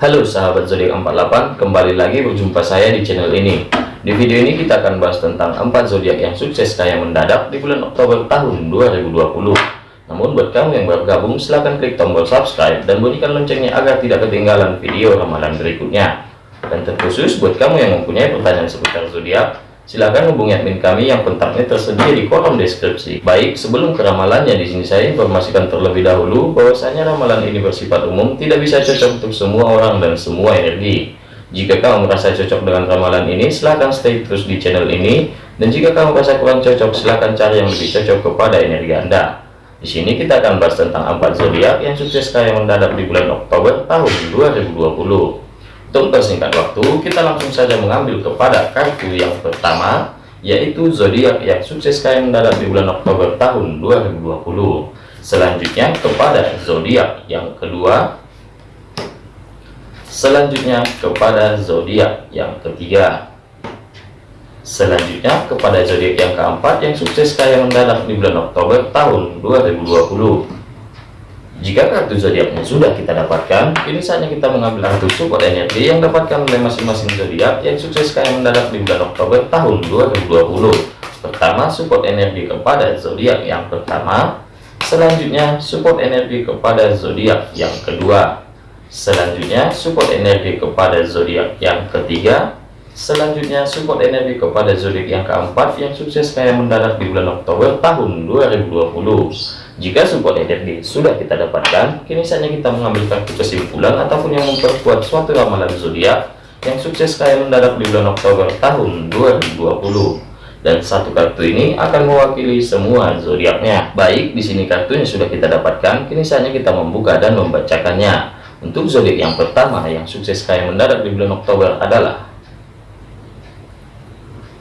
Halo sahabat zodiak 48, kembali lagi berjumpa saya di channel ini. Di video ini kita akan bahas tentang 4 zodiak yang sukses kaya mendadak di bulan Oktober tahun 2020. Namun buat kamu yang baru gabung, silahkan klik tombol subscribe dan bunyikan loncengnya agar tidak ketinggalan video ramalan berikutnya. Dan terkhusus buat kamu yang mempunyai pertanyaan seputar zodiak, Silahkan hubungi admin kami yang kontaknya tersedia di kolom deskripsi. Baik, sebelum ke ramalannya di sini saya informasikan terlebih dahulu bahwasanya ramalan ini bersifat umum, tidak bisa cocok untuk semua orang dan semua energi. Jika kamu merasa cocok dengan ramalan ini, silahkan stay terus di channel ini. Dan jika kamu merasa kurang cocok, silahkan cari yang lebih cocok kepada energi Anda. Di sini kita akan bahas tentang empat zodiak yang sukses kaya mendadak di bulan Oktober tahun 2020. Untuk persingkat waktu, kita langsung saja mengambil kepada kartu yang pertama, yaitu zodiak yang sukses kaya mendadak di bulan Oktober tahun 2020. Selanjutnya kepada zodiak yang kedua, selanjutnya kepada zodiak yang ketiga, selanjutnya kepada zodiak yang keempat yang sukses kaya mendadak di bulan Oktober tahun 2020. Jika kartu zodiaknya sudah kita dapatkan, kini saatnya kita mengambil kartu support energi yang dapatkan oleh masing-masing zodiak yang sukses kaya mendadak di bulan Oktober tahun 2020. Pertama, support energi kepada zodiak yang pertama. Selanjutnya, support energi kepada zodiak yang kedua. Selanjutnya, support energi kepada zodiak yang ketiga. Selanjutnya, support energi kepada zodiak yang keempat yang sukses kaya mendadak di bulan Oktober tahun 2020. Jika support energi sudah kita dapatkan, kini saatnya kita mengambil kartu kesimpulan ataupun yang memperkuat suatu ramalan zodiak yang sukses kaya mendadak di bulan Oktober tahun 2020. Dan satu kartu ini akan mewakili semua zodiaknya. Baik, di sini kartunya sudah kita dapatkan, kini saatnya kita membuka dan membacakannya. Untuk zodiak yang pertama yang sukses kaya mendadak di bulan Oktober adalah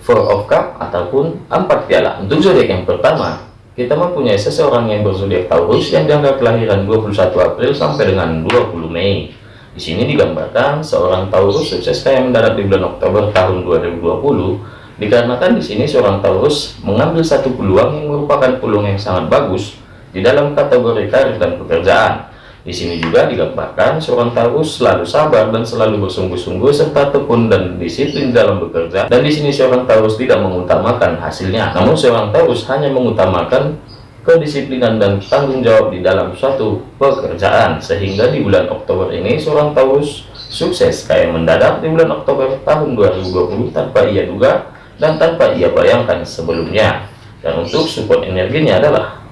Four of Cup ataupun empat piala. Untuk zodiak yang pertama kita mempunyai seseorang yang berzodiak Taurus yang dianggap kelahiran 21 April sampai dengan 20 Mei. Di sini digambarkan seorang Taurus sukses kaya mendarat di bulan Oktober tahun 2020 dikarenakan di sini seorang Taurus mengambil satu peluang yang merupakan peluang yang sangat bagus di dalam kategori karir dan pekerjaan di sini juga digambarkan seorang Taurus selalu sabar dan selalu bersungguh-sungguh serta tekun dan disiplin dalam bekerja. Dan di sini seorang Taurus tidak mengutamakan hasilnya, namun seorang Taurus hanya mengutamakan kedisiplinan dan tanggung jawab di dalam suatu pekerjaan. Sehingga di bulan Oktober ini seorang Taurus sukses kayak mendadak di bulan Oktober tahun 2020 tanpa ia duga dan tanpa ia bayangkan sebelumnya. Dan untuk support energinya adalah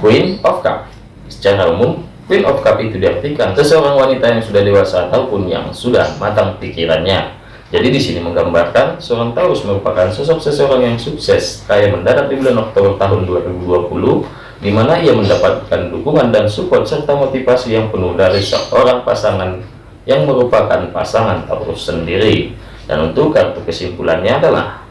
Queen of Cup Secara umum, Queen of Cup itu diartikan seseorang wanita yang sudah dewasa ataupun yang sudah matang pikirannya. Jadi di sini menggambarkan seorang Taurus merupakan sosok seseorang yang sukses, kaya mendarat di bulan Oktober tahun 2020, di mana ia mendapatkan dukungan dan support serta motivasi yang penuh dari seorang pasangan yang merupakan pasangan Taurus sendiri. Dan untuk kartu kesimpulannya adalah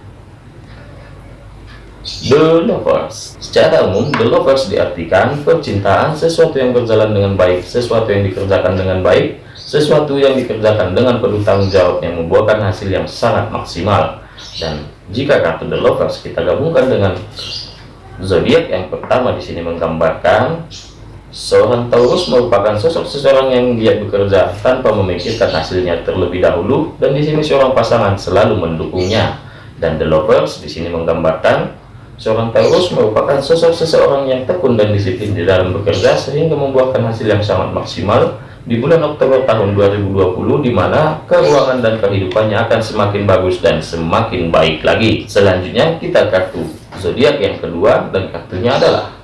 The Lovers. Secara umum, The Lovers diartikan percintaan sesuatu yang berjalan dengan baik, sesuatu yang dikerjakan dengan baik, sesuatu yang dikerjakan dengan penuh tanggung jawab yang membuahkan hasil yang sangat maksimal. Dan jika kartu The Lovers kita gabungkan dengan zodiak yang pertama di sini menggambarkan seorang Taurus merupakan sosok seseorang yang giat bekerja tanpa memikirkan hasilnya terlebih dahulu. Dan di sini seorang pasangan selalu mendukungnya. Dan The Lovers di sini menggambarkan Seorang Taurus merupakan sosok seseorang yang tekun dan disiplin di dalam bekerja sehingga membuahkan hasil yang sangat maksimal di bulan Oktober tahun 2020 di mana keuangan dan kehidupannya akan semakin bagus dan semakin baik lagi. Selanjutnya kita kartu zodiak yang kedua dan kartunya adalah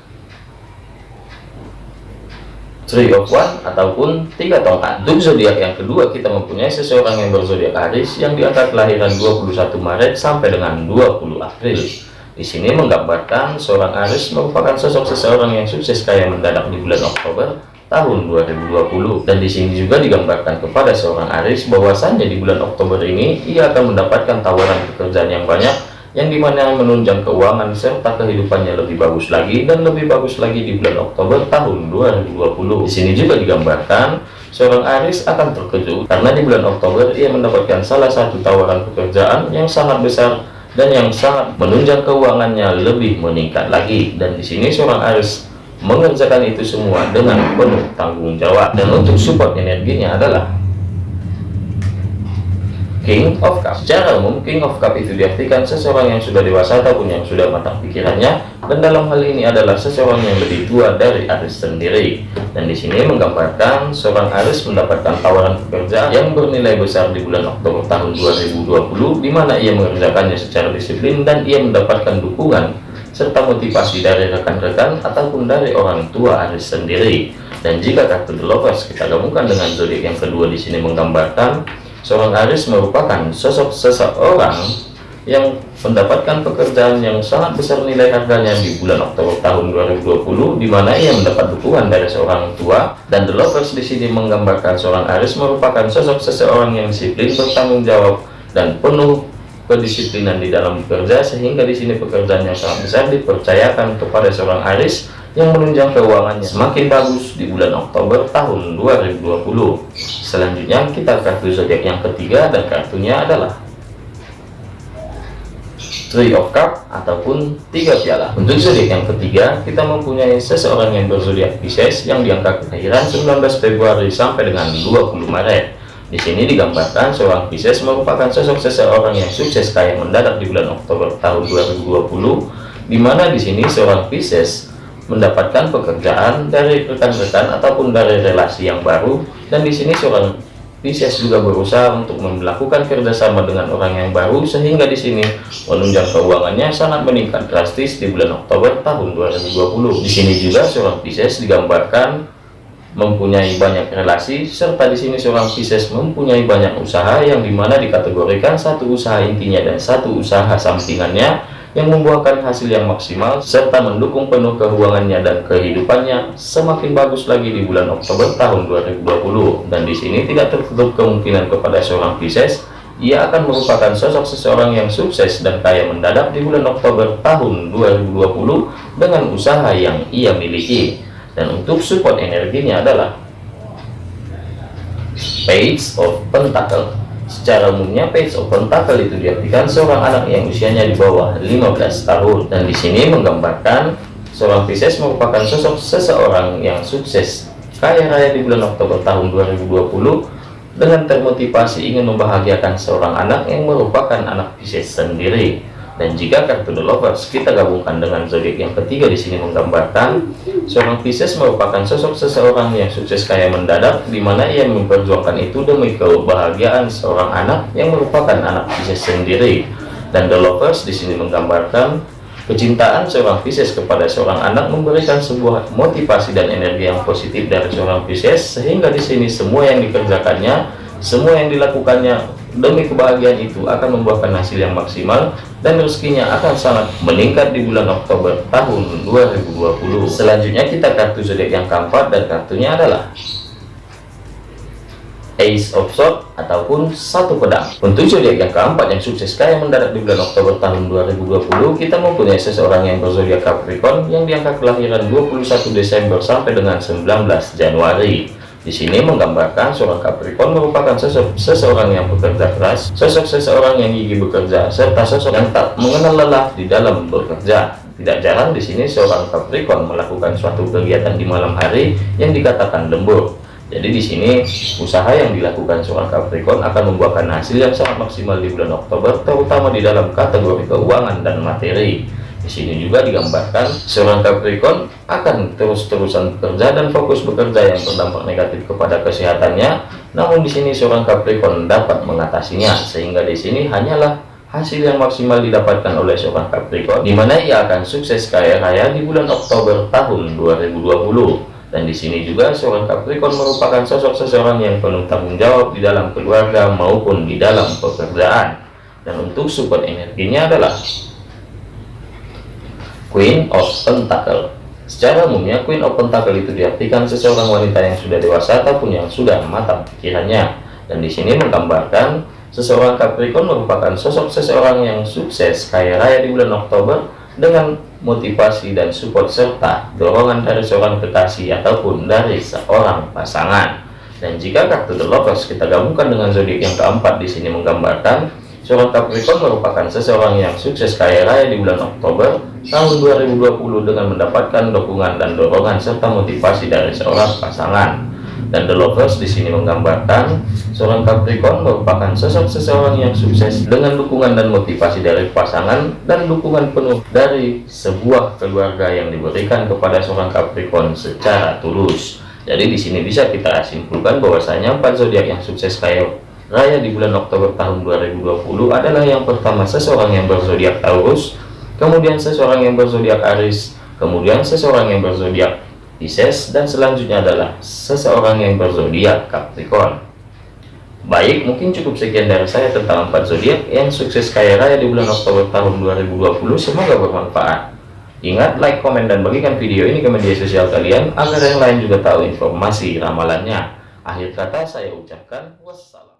Three of One ataupun tiga tongkat. Untuk zodiak yang kedua kita mempunyai seseorang yang berzodiak Aries yang diangkat kelahiran 21 Maret sampai dengan 20 April. Di sini menggambarkan seorang Aris merupakan sosok seseorang yang sukses kaya mendadak di bulan Oktober tahun 2020 dan di sini juga digambarkan kepada seorang Aris bahwasannya di bulan Oktober ini ia akan mendapatkan tawaran pekerjaan yang banyak yang di mana menunjang keuangan serta kehidupannya lebih bagus lagi dan lebih bagus lagi di bulan Oktober tahun 2020 di sini juga digambarkan seorang Aris akan terkejut karena di bulan Oktober ia mendapatkan salah satu tawaran pekerjaan yang sangat besar dan yang sangat menunjang keuangannya lebih meningkat lagi. Dan di sini seorang Aries mengerjakan itu semua dengan penuh tanggung jawab dan untuk support energinya adalah King of Cup secara umum King of Cup itu diartikan seseorang yang sudah dewasa ataupun yang sudah matang pikirannya dan dalam hal ini adalah seseorang yang lebih tua dari Aris sendiri. Dan di sini menggambarkan seorang Aris mendapatkan tawaran pekerjaan yang bernilai besar di bulan Oktober tahun 2020 di mana ia mengerjakannya secara disiplin dan ia mendapatkan dukungan serta motivasi dari rekan-rekan ataupun dari orang tua Aris sendiri. Dan jika kartu The Lovers kita gabungkan dengan zodiak yang kedua di sini menggambarkan Seorang Aris merupakan sosok seseorang yang mendapatkan pekerjaan yang sangat besar nilai harganya di bulan Oktober tahun 2020 di mana ia mendapat dukungan dari seorang tua dan The Lovers di sini menggambarkan seorang Aris merupakan sosok seseorang yang disiplin bertanggung jawab dan penuh kedisiplinan di dalam bekerja sehingga di sini pekerjaan yang sangat besar dipercayakan kepada seorang Aris yang menunjang keuangannya semakin bagus di bulan Oktober tahun 2020 selanjutnya kita kartu zodiak yang ketiga dan kartunya adalah Three of Cup ataupun tiga piala. Untuk zodiak yang ketiga kita mempunyai seseorang yang berzodiak Pisces yang diangkat kelahiran 19 Februari sampai dengan 20 Maret. Di sini digambarkan seorang Pisces merupakan sosok seseorang yang sukses kaya mendadak di bulan Oktober tahun 2020 di mana di sini seorang Pisces mendapatkan pekerjaan dari rekan-rekan ataupun dari relasi yang baru. Dan di sini seorang Pisces juga berusaha untuk melakukan kerjasama dengan orang yang baru sehingga di sini menunjang keuangannya sangat meningkat drastis di bulan Oktober tahun 2020 di sini juga seorang Pisces digambarkan mempunyai banyak relasi serta di sini seorang Pisces mempunyai banyak usaha yang di mana dikategorikan satu usaha intinya dan satu usaha sampingannya yang membuahkan hasil yang maksimal serta mendukung penuh keuangannya dan kehidupannya semakin bagus lagi di bulan Oktober tahun 2020 dan di sini tidak tertutup kemungkinan kepada seorang Pisces ia akan merupakan sosok seseorang yang sukses dan kaya mendadak di bulan Oktober tahun 2020 dengan usaha yang ia miliki. Dan untuk support energinya adalah Page of Pentacle Secara umumnya page open tackle itu diartikan seorang anak yang usianya di bawah 15 tahun. Dan di sini menggambarkan seorang Pisces merupakan sosok seseorang yang sukses. Kaya raya di bulan Oktober tahun 2020 dengan termotivasi ingin membahagiakan seorang anak yang merupakan anak Pisces sendiri dan jika kartu The Lovers kita gabungkan dengan zodiak yang ketiga di sini menggambarkan seorang Pisces merupakan sosok seseorang yang sukses kaya mendadak di mana ia memperjuangkan itu demi kebahagiaan seorang anak yang merupakan anak Pisces sendiri. Dan The Lovers di sini menggambarkan kecintaan seorang Pisces kepada seorang anak memberikan sebuah motivasi dan energi yang positif dari seorang Pisces sehingga di sini semua yang dikerjakannya semua yang dilakukannya demi kebahagiaan itu akan membuahkan hasil yang maksimal dan rezekinya akan sangat meningkat di bulan Oktober tahun 2020 selanjutnya kita kartu zodiak yang keempat dan kartunya adalah Ace of Swords ataupun satu pedang. Untuk zodiak yang keempat yang sukses kaya mendarat di bulan Oktober tahun 2020 kita mempunyai seseorang yang berzodiak Capricorn yang diangkat kelahiran 21 Desember sampai dengan 19 Januari di sini menggambarkan seorang Capricorn merupakan sosok seseorang yang bekerja keras, sosok seseorang yang gigih bekerja, serta sosok yang tak mengenal lelah di dalam bekerja. Tidak jarang di sini seorang Capricorn melakukan suatu kegiatan di malam hari yang dikatakan lembur. Jadi di sini usaha yang dilakukan seorang Capricorn akan membuahkan hasil yang sangat maksimal di bulan Oktober, terutama di dalam kategori keuangan dan materi. Di sini juga digambarkan seorang Capricorn akan terus-terusan bekerja dan fokus bekerja yang berdampak negatif kepada kesehatannya. Namun di sini seorang Capricorn dapat mengatasinya sehingga di sini hanyalah hasil yang maksimal didapatkan oleh seorang Capricorn di mana ia akan sukses kaya raya di bulan Oktober tahun 2020 dan di sini juga seorang Capricorn merupakan sosok seseorang yang penuh tanggung jawab di dalam keluarga maupun di dalam pekerjaan dan untuk support energinya adalah Queen of Pentacle Secara umumnya Queen of Pentacle itu diartikan seseorang wanita yang sudah dewasa ataupun yang sudah matang pikirannya. Dan di sini menggambarkan seseorang Capricorn merupakan sosok seseorang yang sukses kaya raya di bulan Oktober dengan motivasi dan support serta dorongan dari seorang kekasih ataupun dari seorang pasangan. Dan jika kartu The Lovers kita gabungkan dengan zodiak yang keempat di sini menggambarkan Seorang Capricorn merupakan seseorang yang sukses kaya raya di bulan Oktober tahun 2020 dengan mendapatkan dukungan dan dorongan serta motivasi dari seorang pasangan. Dan The Lovers di sini menggambarkan seorang Capricorn merupakan sosok seseorang yang sukses dengan dukungan dan motivasi dari pasangan dan dukungan penuh dari sebuah keluarga yang diberikan kepada seorang Capricorn secara tulus. Jadi di sini bisa kita simpulkan bahwasanya empat zodiak yang sukses kaya raya di bulan Oktober tahun 2020 adalah yang pertama seseorang yang berzodiak Taurus, kemudian seseorang yang berzodiak Aries, kemudian seseorang yang berzodiak Pisces, dan selanjutnya adalah seseorang yang berzodiak Capricorn. Baik, mungkin cukup sekian dari saya tentang empat zodiak yang sukses kaya raya di bulan Oktober tahun 2020. Semoga bermanfaat. Ingat, like, komen, dan bagikan video ini ke media sosial kalian agar yang lain juga tahu informasi ramalannya. Akhir kata saya ucapkan wassalam.